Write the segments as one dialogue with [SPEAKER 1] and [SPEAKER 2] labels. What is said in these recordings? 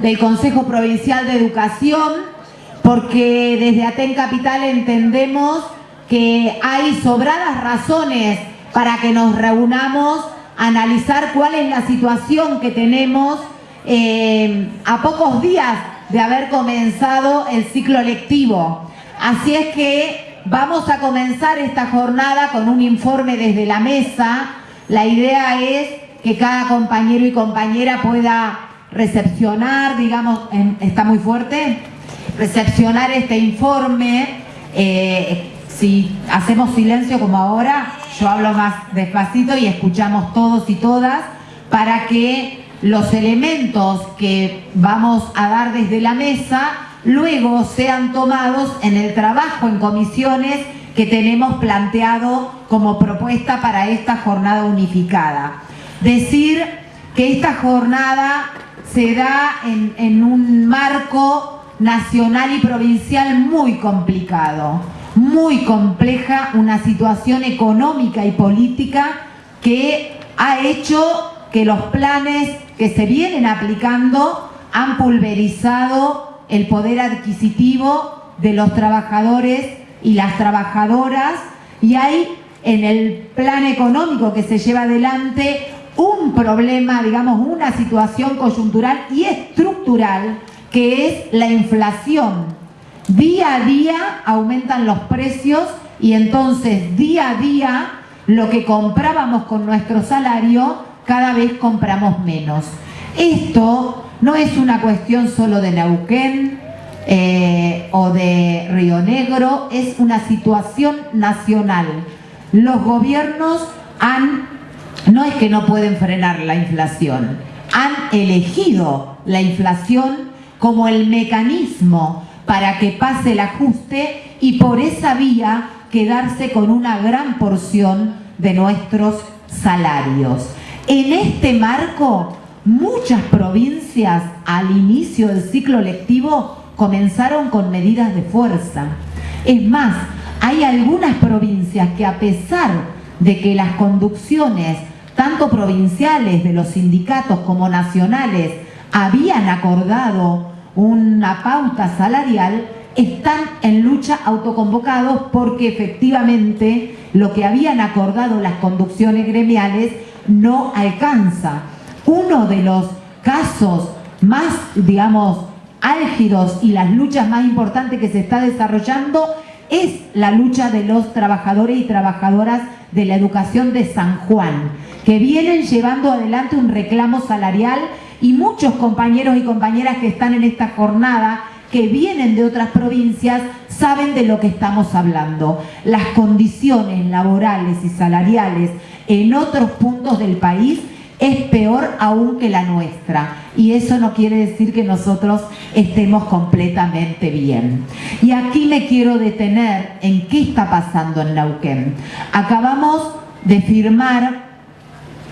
[SPEAKER 1] del Consejo Provincial de Educación, porque desde Aten Capital entendemos que hay sobradas razones para que nos reunamos a analizar cuál es la situación que tenemos eh, a pocos días de haber comenzado el ciclo lectivo. Así es que vamos a comenzar esta jornada con un informe desde la mesa. La idea es que cada compañero y compañera pueda recepcionar, digamos, está muy fuerte, recepcionar este informe. Eh, si hacemos silencio como ahora, yo hablo más despacito y escuchamos todos y todas para que los elementos que vamos a dar desde la mesa luego sean tomados en el trabajo en comisiones que tenemos planteado como propuesta para esta jornada unificada. Decir que esta jornada se da en, un marco nacional y provincial muy complicado, muy compleja, una situación económica y política que ha hecho que los planes que se vienen aplicando han pulverizado el poder adquisitivo de los trabajadores y las trabajadoras y hay en el plan económico que se lleva adelante un problema, digamos, una situación coyuntural y estructural que es la inflación. Día a día aumentan los precios y entonces día a día lo que comprábamos con nuestro salario cada vez compramos menos. Esto no es una cuestión solo de Neuquén eh, o de Río Negro, es una situación nacional. Los gobiernos han no es que no pueden frenar la inflación, han elegido la inflación como el mecanismo para que pase el ajuste y por esa vía quedarse con una gran porción de nuestros salarios. En este marco, muchas provincias al inicio del ciclo lectivo comenzaron con medidas de fuerza. Es más, hay algunas provincias que a pesar de que las conducciones tanto provinciales de los sindicatos como nacionales habían acordado una pauta salarial, están en lucha autoconvocados porque efectivamente lo que habían acordado las conducciones gremiales no alcanza. Uno de los casos más, digamos, álgidos y las luchas más importantes que se está desarrollando es la lucha de los trabajadores y trabajadoras de la educación de San Juan que vienen llevando adelante un reclamo salarial y muchos compañeros y compañeras que están en esta jornada que vienen de otras provincias saben de lo que estamos hablando. Las condiciones laborales y salariales en otros puntos del país es peor aún que la nuestra y eso no quiere decir que nosotros estemos completamente bien. Y aquí me quiero detener en qué está pasando en Neuquén. Acabamos de firmar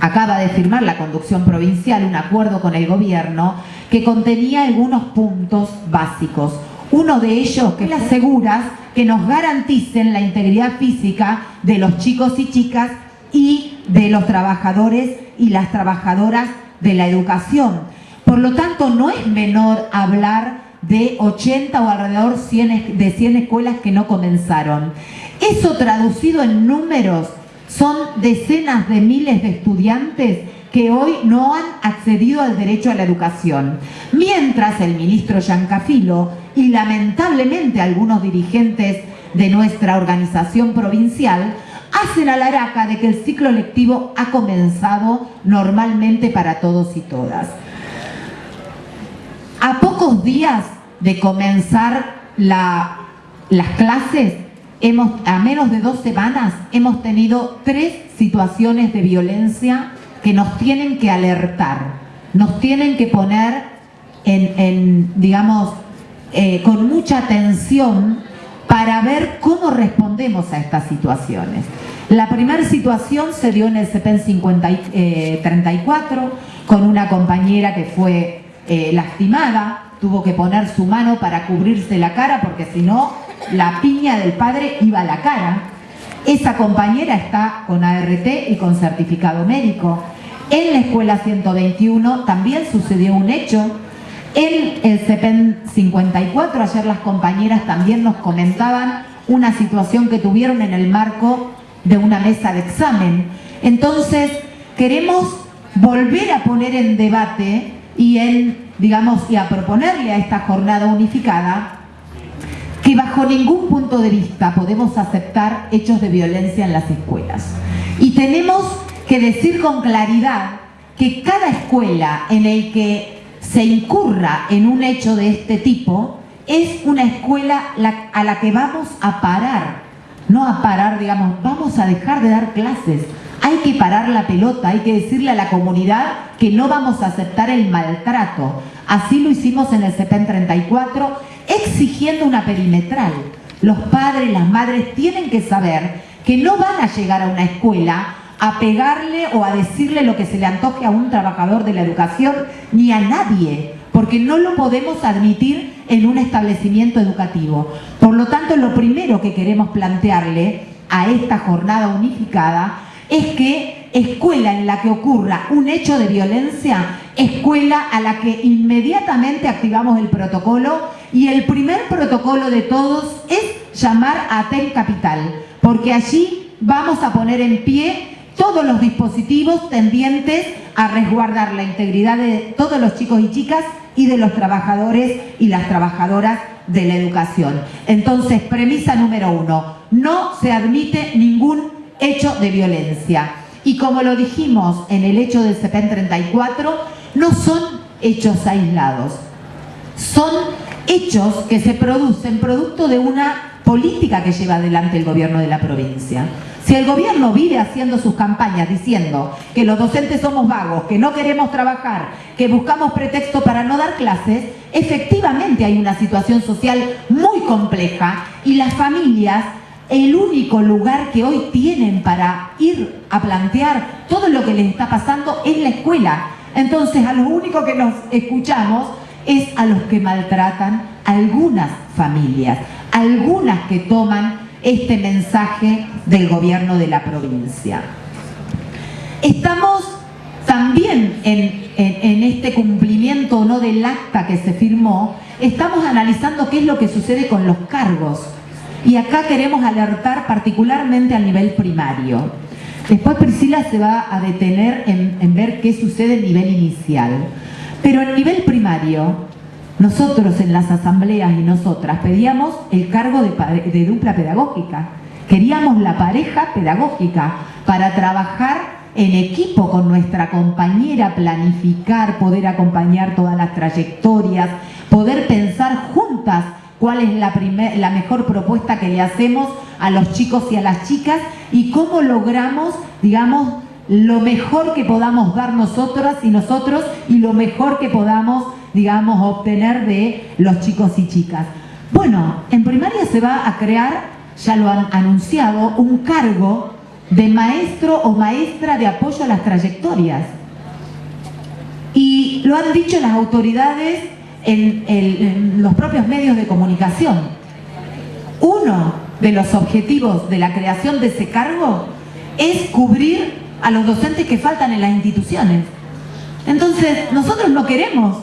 [SPEAKER 1] acaba de firmar la conducción provincial un acuerdo con el gobierno que contenía algunos puntos básicos. Uno de ellos que las seguras que nos garanticen la integridad física de los chicos y chicas y de los trabajadores y las trabajadoras de la educación. Por lo tanto, no es menor hablar de 80 o alrededor de 100 escuelas que no comenzaron. Eso traducido en números son decenas de miles de estudiantes que hoy no han accedido al derecho a la educación. Mientras el ministro Yancafilo y lamentablemente algunos dirigentes de nuestra organización provincial hacen a la araca de que el ciclo lectivo ha comenzado normalmente para todos y todas. A pocos días de comenzar las clases, a menos de dos semanas hemos tenido tres situaciones de violencia que nos tienen que alertar, nos tienen que poner en, digamos, eh, con mucha atención para ver cómo respondemos a estas situaciones. La primera situación se dio en el CEPEN 34 con una compañera que fue eh, lastimada, tuvo que poner su mano para cubrirse la cara porque si no la piña del padre iba a la cara. Esa compañera está con ART y con certificado médico. En la escuela 121 también sucedió un hecho En el CEPEN 54, ayer las compañeras también nos comentaban una situación que tuvieron en el marco de una mesa de examen. Entonces, queremos volver a poner en debate y en, digamos, y a proponerle a esta jornada unificada que bajo ningún punto de vista podemos aceptar hechos de violencia en las escuelas. Y tenemos que decir con claridad que cada escuela en el que se incurra en un hecho de este tipo es una escuela a la que vamos a parar, no a parar, digamos, vamos a dejar de dar clases, hay que parar la pelota, hay que decirle a la comunidad que no vamos a aceptar el maltrato. Así lo hicimos en el CEPEN 34, exigiendo una perimetral. Los padres, las madres tienen que saber que no van a llegar a una escuela a pegarle o a decirle lo que se le antoje a un trabajador de la educación ni a nadie, porque no lo podemos admitir en un establecimiento educativo. Por lo tanto, lo primero que queremos plantearle a esta jornada unificada es que escuela en la que ocurra un hecho de violencia, escuela a la que inmediatamente activamos el protocolo y el primer protocolo de todos es llamar a TEN Capital, porque allí vamos a poner en pie todos los dispositivos tendientes a resguardar la integridad de todos los chicos y chicas y de los trabajadores y las trabajadoras de la educación. Entonces, premisa número uno, no se admite ningún hecho de violencia. Y como lo dijimos en el hecho del CEPEN 34, no son hechos aislados, son hechos que se producen producto de una política que lleva adelante el gobierno de la provincia. Si el gobierno vive haciendo sus campañas diciendo que los docentes somos vagos, que no queremos trabajar, que buscamos pretexto para no dar clases, efectivamente hay una situación social muy compleja y las familias el único lugar que hoy tienen para ir a plantear todo lo que les está pasando es la escuela. Entonces a lo único que nos escuchamos es a los que maltratan algunas familias, algunas que toman este mensaje del gobierno de la provincia. Estamos también en, este cumplimiento no del acta que se firmó, estamos analizando qué es lo que sucede con los cargos. Y acá queremos alertar particularmente al nivel primario. Después Priscila se va a detener en, en ver qué sucede a nivel inicial. Pero en nivel primario, nosotros en las asambleas y nosotras pedíamos el cargo de, dupla pedagógica. Queríamos la pareja pedagógica para trabajar en equipo con nuestra compañera, planificar, poder acompañar todas las trayectorias, poder pensar juntas cuál es la, la mejor propuesta que le hacemos a los chicos y a las chicas y cómo logramos, digamos, lo mejor que podamos dar nosotras y nosotros y lo mejor que podamos digamos, obtener de los chicos y chicas. Bueno, en primaria se va a crear, ya lo han anunciado, un cargo de maestro o maestra de apoyo a las trayectorias. Y lo han dicho las autoridades en, en los propios medios de comunicación. Uno de los objetivos de la creación de ese cargo es cubrir a los docentes que faltan en las instituciones. Entonces, nosotros no queremos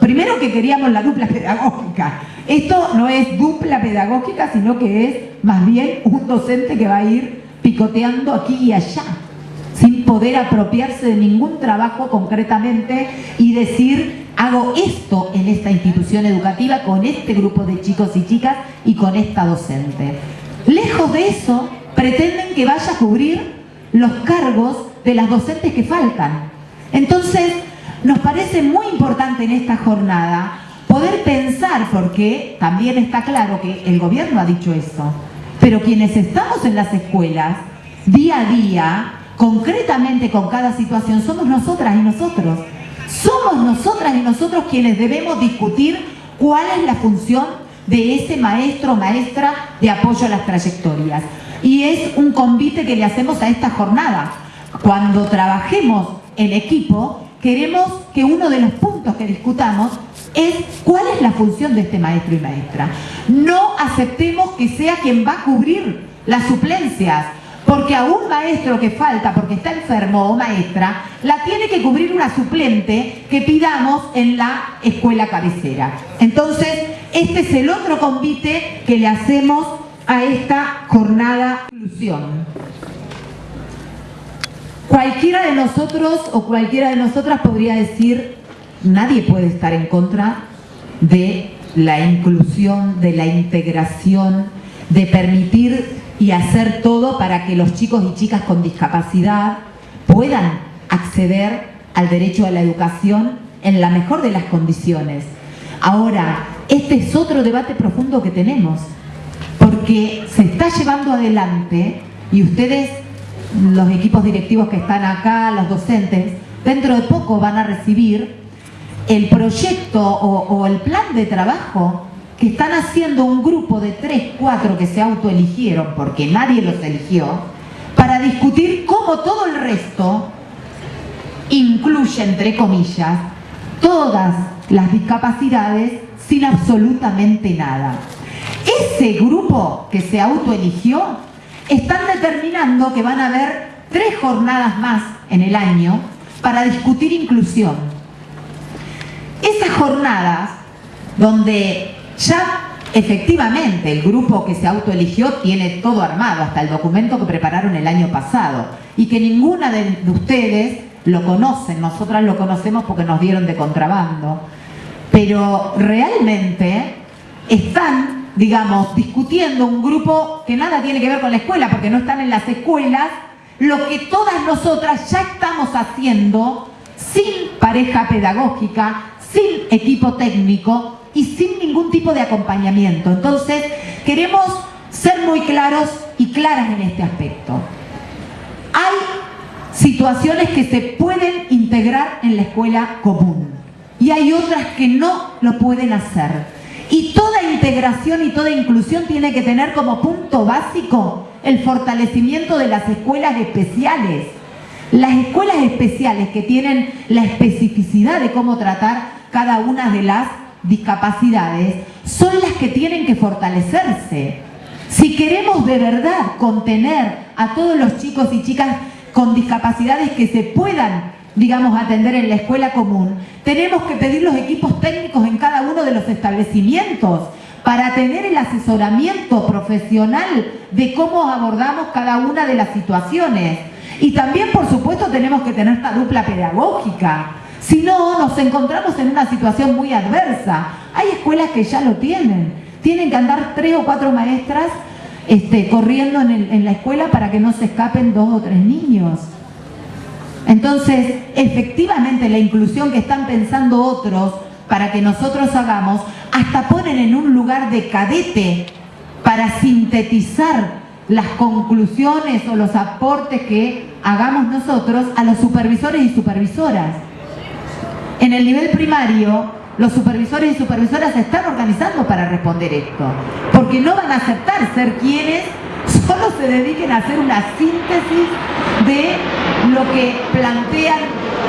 [SPEAKER 1] primero que queríamos la dupla pedagógica. Esto no es dupla pedagógica, sino que es más bien un docente que va a ir picoteando aquí y allá, sin poder apropiarse de ningún trabajo concretamente y decir, hago esto en esta institución educativa con este grupo de chicos y chicas y con esta docente. Lejos de eso, pretenden que vaya a cubrir los cargos de las docentes que faltan. Entonces, nos parece muy importante en esta jornada poder pensar, porque también está claro que el gobierno ha dicho eso, pero quienes estamos en las escuelas, día a día, concretamente con cada situación, somos nosotras y nosotros. Somos nosotras y nosotros quienes debemos discutir cuál es la función de ese maestro o maestra de apoyo a las trayectorias. Y es un convite que le hacemos a esta jornada. Cuando trabajemos en equipo, queremos que uno de los puntos que discutamos es cuál es la función de este maestro y maestra. No aceptemos que sea quien va a cubrir las suplencias. porque a un maestro que falta porque está enfermo o maestra, la tiene que cubrir una suplente que pidamos en la escuela cabecera. Entonces, este es el otro convite que le hacemos a esta jornada de inclusión. Cualquiera de nosotros o cualquiera de nosotras podría decir, nadie puede estar en contra de la inclusión, de la integración, de permitir y hacer todo para que los chicos y chicas con discapacidad puedan acceder al derecho a la educación en la mejor de las condiciones. Ahora, este es otro debate profundo que tenemos, porque se está llevando adelante y ustedes, los equipos directivos que están acá, los docentes, dentro de poco van a recibir el proyecto o, el plan de trabajo que están haciendo un grupo de tres, cuatro que se autoeligieron, porque nadie los eligió, para discutir cómo todo el resto incluye, entre comillas, todas las discapacidades sin absolutamente nada. Ese grupo que se autoeligió están determinando que van a haber tres jornadas más en el año para discutir inclusión. Esas jornadas donde ya efectivamente el grupo que se autoeligió tiene todo armado, hasta el documento que prepararon el año pasado y que ninguna de, ustedes lo conocen, nosotras lo conocemos porque nos dieron de contrabando, pero realmente están, digamos, discutiendo un grupo que nada tiene que ver con la escuela, porque no están en las escuelas, lo que todas nosotras ya estamos haciendo sin pareja pedagógica, sin equipo técnico, y sin ningún tipo de acompañamiento. Entonces, queremos ser muy claros y claras en este aspecto. Hay situaciones que se pueden integrar en la escuela común y hay otras que no lo pueden hacer. Y toda integración y toda inclusión tiene que tener como punto básico el fortalecimiento de las escuelas especiales. Las escuelas especiales que tienen la especificidad de cómo tratar cada una de las discapacidades son las que tienen que fortalecerse. Si queremos de verdad contener a todos los chicos y chicas con discapacidades que se puedan, digamos, atender en la escuela común, tenemos que pedir los equipos técnicos en cada uno de los establecimientos para tener el asesoramiento profesional de cómo abordamos cada una de las situaciones. Y también, por supuesto, tenemos que tener esta dupla pedagógica, si no, nos encontramos en una situación muy adversa. Hay escuelas que ya lo tienen. Tienen que andar tres o cuatro maestras este, corriendo en, la escuela para que no se escapen dos o tres niños. Entonces, efectivamente, la inclusión que están pensando otros para que nosotros hagamos, hasta ponen en un lugar de cadete para sintetizar las conclusiones o los aportes que hagamos nosotros a los supervisores y supervisoras. En el nivel primario, los supervisores y supervisoras se están organizando para responder esto, porque no van a aceptar ser quienes solo se dediquen a hacer una síntesis de lo que plantean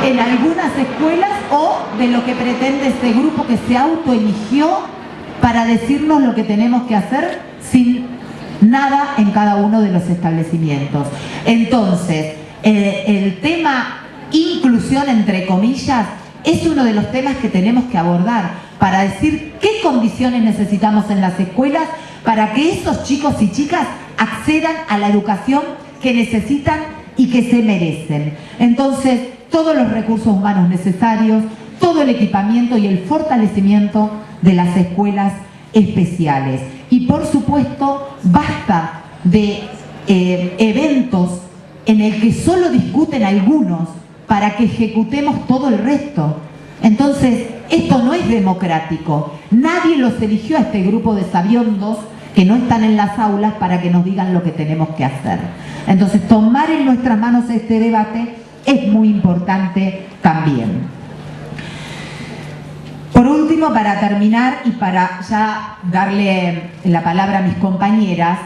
[SPEAKER 1] en algunas escuelas o de lo que pretende este grupo que se autoeligió para decirnos lo que tenemos que hacer sin nada en cada uno de los establecimientos. Entonces, eh, el tema inclusión entre comillas es uno de los temas que tenemos que abordar para decir qué condiciones necesitamos en las escuelas para que esos chicos y chicas accedan a la educación que necesitan y que se merecen. Entonces, todos los recursos humanos necesarios, todo el equipamiento y el fortalecimiento de las escuelas especiales. Y por supuesto, basta de eh, eventos en el que solo discuten algunos para que ejecutemos todo el resto. Entonces, esto no es democrático. Nadie los eligió a este grupo de sabiondos que no están en las aulas para que nos digan lo que tenemos que hacer. Entonces, tomar en nuestras manos este debate es muy importante también. Por último, para terminar y para ya darle la palabra a mis compañeras,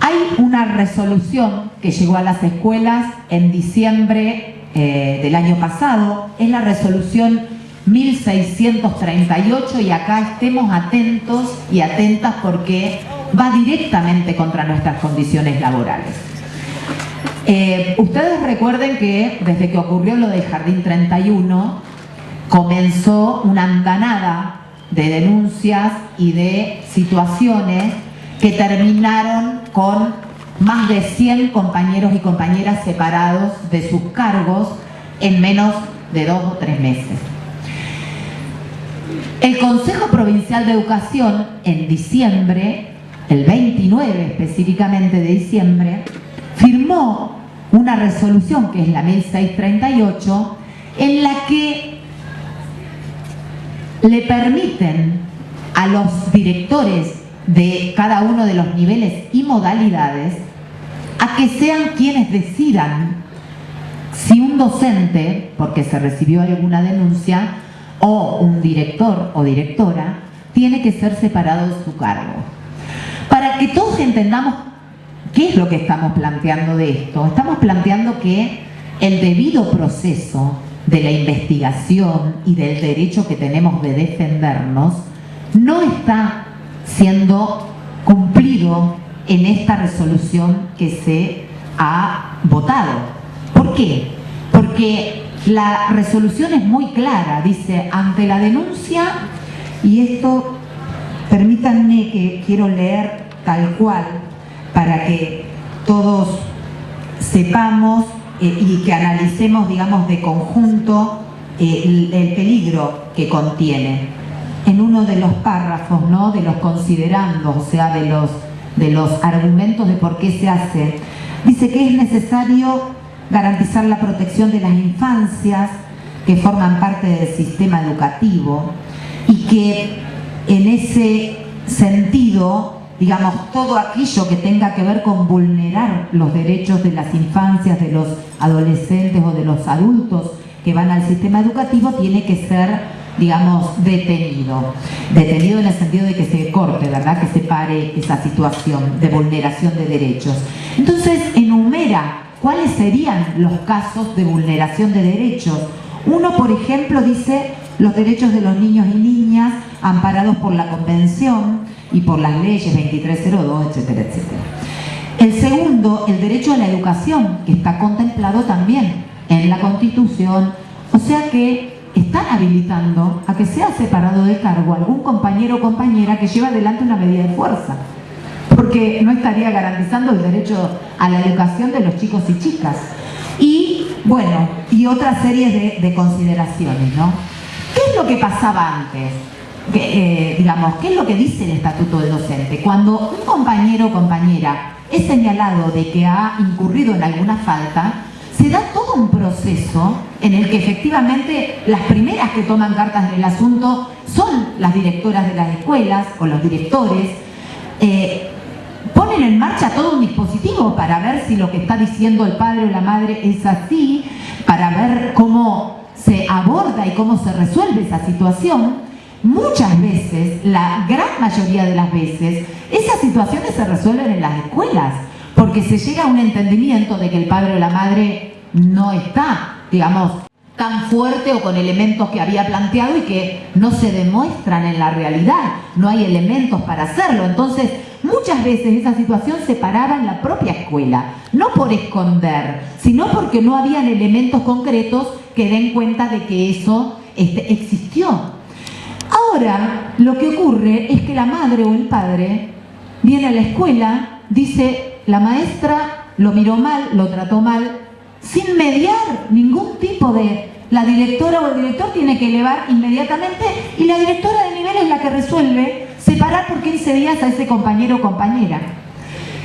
[SPEAKER 1] hay una resolución que llegó a las escuelas en diciembre eh, del año pasado, es la resolución 1638 y acá estemos atentos y atentas porque va directamente contra nuestras condiciones laborales. Eh, ustedes recuerden que desde que ocurrió lo del Jardín 31, comenzó una andanada de denuncias y de situaciones que terminaron con más de 100 compañeros y compañeras separados de sus cargos en menos de dos o tres meses. El Consejo Provincial de Educación en diciembre, el 29 específicamente de diciembre, firmó una resolución que es la 1638 en la que le permiten a los directores de cada uno de los niveles y modalidades a que sean quienes decidan si un docente, porque se recibió alguna denuncia, o un director o directora, tiene que ser separado de su cargo. Para que todos entendamos qué es lo que estamos planteando de esto, estamos planteando que el debido proceso de la investigación y del derecho que tenemos de defendernos no está siendo cumplido en esta resolución que se ha votado. ¿Por qué? Porque la resolución es muy clara, dice, ante la denuncia, y esto, permítanme que quiero leer tal cual, para que todos sepamos eh, y que analicemos, digamos, de conjunto eh, el, peligro que contiene. En uno de los párrafos, ¿no? De los considerando, o sea, de los, de los argumentos de por qué se hace, dice que es necesario garantizar la protección de las infancias que forman parte del sistema educativo y que en ese sentido digamos, todo aquello que tenga que ver con vulnerar los derechos de las infancias, de los adolescentes o de los adultos que van al sistema educativo tiene que ser, digamos, detenido. Detenido en el sentido de que se corte, ¿verdad? Que se pare esa situación de vulneración de derechos. Entonces, enumera cuáles serían los casos de vulneración de derechos. Uno, por ejemplo, dice los derechos de los niños y niñas amparados por la Convención, y por las leyes 2302, etcétera, etcétera. El segundo, el derecho a la educación, que está contemplado también en la Constitución, o sea que están habilitando a que sea separado de cargo algún compañero o compañera que lleva adelante una medida de fuerza, porque no estaría garantizando el derecho a la educación de los chicos y chicas. Y, bueno, y otra serie de, de consideraciones, ¿no? ¿Qué es lo que pasaba antes? Eh, digamos, ¿qué es lo que dice el estatuto del docente? Cuando un compañero o compañera es señalado de que ha incurrido en alguna falta, se da todo un proceso en el que efectivamente las primeras que toman cartas en el asunto son las directoras de las escuelas o los directores, eh, ponen en marcha todo un dispositivo para ver si lo que está diciendo el padre o la madre es así, para ver cómo se aborda y cómo se resuelve esa situación, Muchas veces, la gran mayoría de las veces, esas situaciones se resuelven en las escuelas, porque se llega a un entendimiento de que el padre o la madre no está, digamos, tan fuerte o con elementos que había planteado y que no se demuestran en la realidad, no hay elementos para hacerlo. Entonces, muchas veces esa situación se paraba en la propia escuela, no por esconder, sino porque no habían elementos concretos que den cuenta de que eso este, existió. Ahora, lo que ocurre es que la madre o el padre viene a la escuela, dice, la maestra lo miró mal, lo trató mal, sin mediar ningún tipo de... La directora o el director tiene que elevar inmediatamente y la directora de nivel es la que resuelve separar por 15 días a ese compañero o compañera.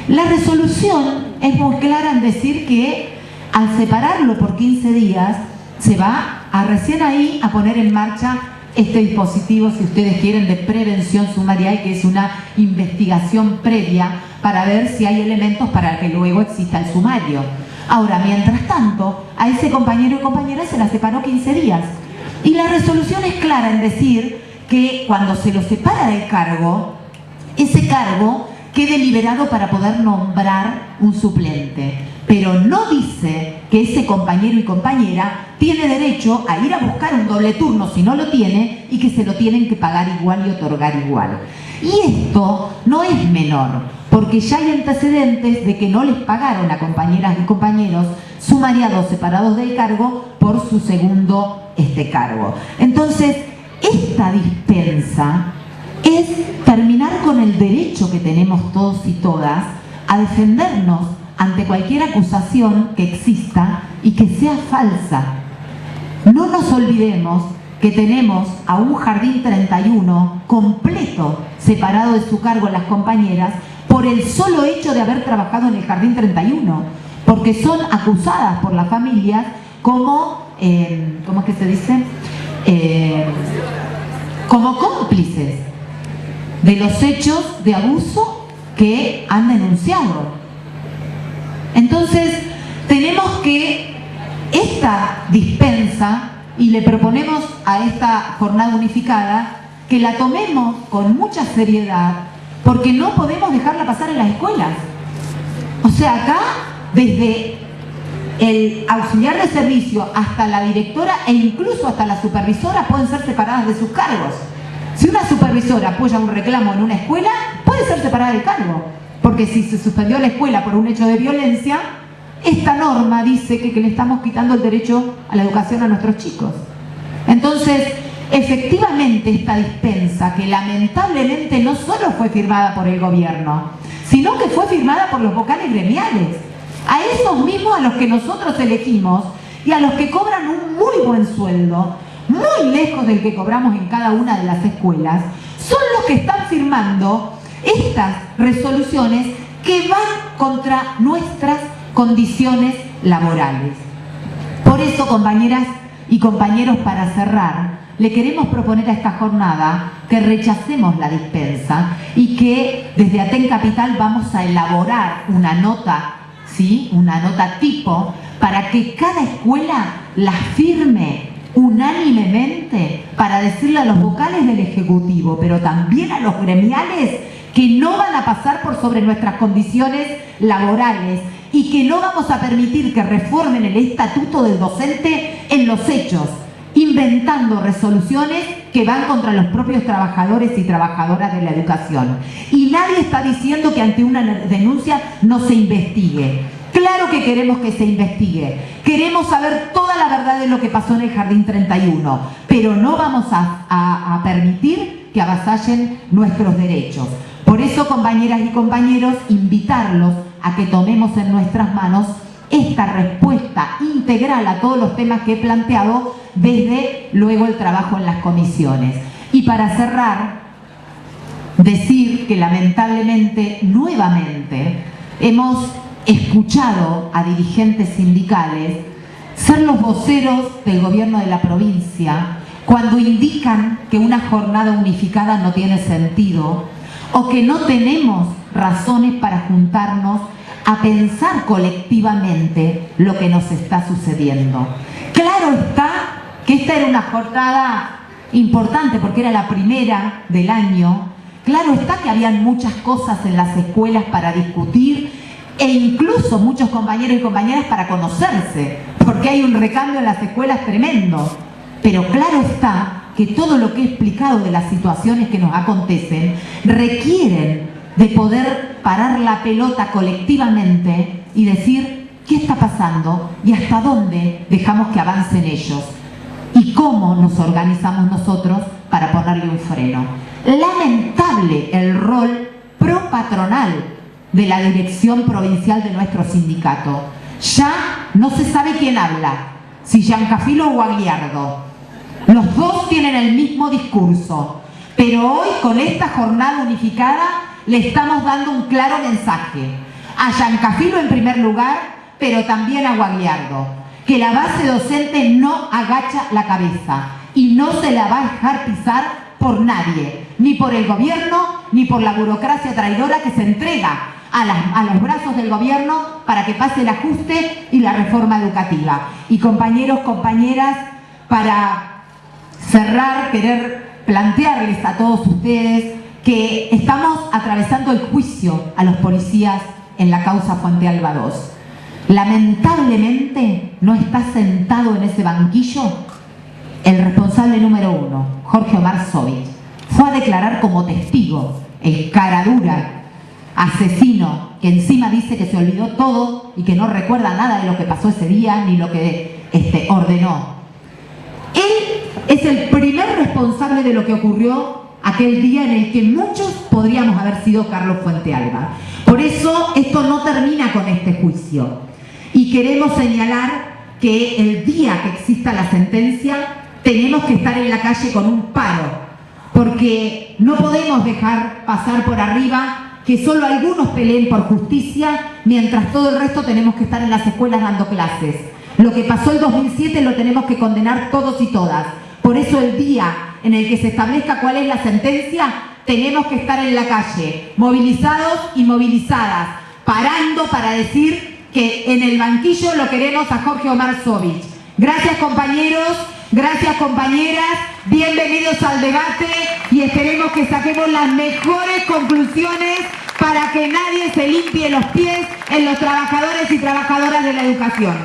[SPEAKER 1] La resolución es muy clara en decir que al separarlo por 15 días se va a recién ahí a poner en marcha este dispositivo, si ustedes quieren, de prevención sumaria y que es una investigación previa para ver si hay elementos para que luego exista el sumario. Ahora, mientras tanto, a ese compañero y compañera se la separó 15 días. Y la resolución es clara en decir que cuando se lo separa del cargo, ese cargo quede liberado para poder nombrar un suplente. pero no dice que ese compañero y compañera tiene derecho a ir a buscar un doble turno si no lo tiene y que se lo tienen que pagar igual y otorgar igual. Y esto no es menor, porque ya hay antecedentes de que no les pagaron a compañeras y compañeros sumariados separados del cargo por su segundo este cargo. Entonces, esta dispensa es terminar con el derecho que tenemos todos y todas a defendernos ante cualquier acusación que exista y que sea falsa. No nos olvidemos que tenemos a un Jardín 31 completo, separado de su cargo las compañeras, por el solo hecho de haber trabajado en el Jardín 31, porque son acusadas por las familias como, eh, ¿cómo es que se dice? Eh, como cómplices de los hechos de abuso que han denunciado. Entonces, tenemos que esta dispensa, y le proponemos a esta jornada unificada, que la tomemos con mucha seriedad, porque no podemos dejarla pasar en las escuelas. O sea, acá, desde el auxiliar de servicio hasta la directora e incluso hasta la supervisora pueden ser separadas de sus cargos. Si una supervisora apoya un reclamo en una escuela, puede ser separada del cargo. Porque si se suspendió la escuela por un hecho de violencia, esta norma dice que, le estamos quitando el derecho a la educación a nuestros chicos. Entonces, efectivamente esta dispensa, que lamentablemente no solo fue firmada por el gobierno, sino que fue firmada por los vocales gremiales, a esos mismos a los que nosotros elegimos y a los que cobran un muy buen sueldo, muy lejos del que cobramos en cada una de las escuelas, son los que están firmando estas resoluciones que van contra nuestras condiciones laborales. Por eso, compañeras y compañeros, para cerrar, le queremos proponer a esta jornada que rechacemos la dispensa y que desde Aten Capital vamos a elaborar una nota, ¿sí? una nota tipo, para que cada escuela la firme unánimemente para decirle a los vocales del Ejecutivo, pero también a los gremiales, que no van a pasar por sobre nuestras condiciones laborales y que no vamos a permitir que reformen el estatuto del docente en los hechos, inventando resoluciones que van contra los propios trabajadores y trabajadoras de la educación. Y nadie está diciendo que ante una denuncia no se investigue. Claro que queremos que se investigue. Queremos saber toda la verdad de lo que pasó en el Jardín 31, pero no vamos a, permitir que avasallen nuestros derechos. Por eso, compañeras y compañeros, invitarlos a que tomemos en nuestras manos esta respuesta integral a todos los temas que he planteado desde luego el trabajo en las comisiones. Y para cerrar, decir que lamentablemente, nuevamente, hemos escuchado a dirigentes sindicales ser los voceros del gobierno de la provincia cuando indican que una jornada unificada no tiene sentido o que no tenemos razones para juntarnos a pensar colectivamente lo que nos está sucediendo. Claro está que esta era una jornada importante porque era la primera del año. Claro está que habían muchas cosas en las escuelas para discutir e incluso muchos compañeros y compañeras para conocerse, porque hay un recambio en las escuelas tremendo. Pero claro está que todo lo que he explicado de las situaciones que nos acontecen requieren de poder parar la pelota colectivamente y decir qué está pasando y hasta dónde dejamos que avancen ellos y cómo nos organizamos nosotros para ponerle un freno. Lamentable el rol pro patronal de la dirección provincial de nuestro sindicato. Ya no se sabe quién habla, si Giancafilo o Aguiardo. Los dos tienen el mismo discurso, pero hoy con esta jornada unificada le estamos dando un claro mensaje. A Giancafilo en primer lugar, pero también a Guagliardo, que la base docente no agacha la cabeza y no se la va a dejar pisar por nadie, ni por el gobierno, ni por la burocracia traidora que se entrega a, los brazos del gobierno para que pase el ajuste y la reforma educativa. Y compañeros, compañeras, para cerrar, querer plantearles a todos ustedes que estamos atravesando el juicio a los policías en la causa Fuente Alba 2. Lamentablemente no está sentado en ese banquillo el responsable número uno, Jorge Omar Sovich. Fue a declarar como testigo el caradura asesino que encima dice que se olvidó todo y que no recuerda nada de lo que pasó ese día ni lo que este, ordenó. Él es el primer responsable de lo que ocurrió aquel día en el que muchos podríamos haber sido Carlos Fuente Alba. Por eso esto no termina con este juicio. Y queremos señalar que el día que exista la sentencia tenemos que estar en la calle con un paro, porque no podemos dejar pasar por arriba que solo algunos peleen por justicia, mientras todo el resto tenemos que estar en las escuelas dando clases. Lo que pasó el 2007 lo tenemos que condenar todos y todas. Por eso el día en el que se establezca cuál es la sentencia, tenemos que estar en la calle, movilizados y movilizadas, parando para decir que en el banquillo lo queremos a Jorge Omar Sovich. Gracias compañeros, gracias compañeras, bienvenidos al debate y esperemos que saquemos las mejores conclusiones para que nadie se limpie los pies en los trabajadores y trabajadoras de la educación.